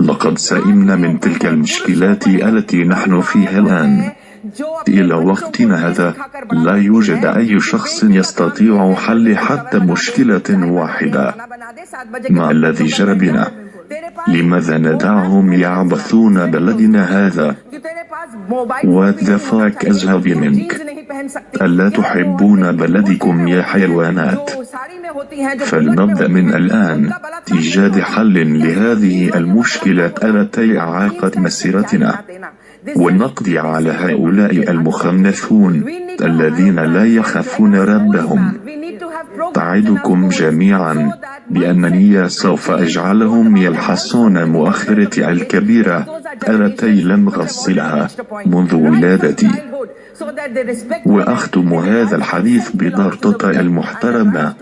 لقد سئمنا من تلك المشكلات التي نحن فيها الآن إلى وقتنا هذا لا يوجد أي شخص يستطيع حل حتى مشكلة واحدة ما الذي جرى بنا؟ لماذا ندعهم يعبثون بلدنا هذا؟ What the fuck أزهب منك؟ ألا تحبون بلدكم يا حيوانات؟ فلنبدأ من الآن. إيجاد حل لهذه المشكلة. التي أعاقت مسيرتنا ونقضي على هؤلاء المخنثون الذين لا يخافون ربهم. أعدكم جميعا. بأنني سوف أجعلهم يلحسون مؤخرتي الكبيرة التي لم غسلها منذ ولادتي. وأختم هذا الحديث بضغطة المحترمة.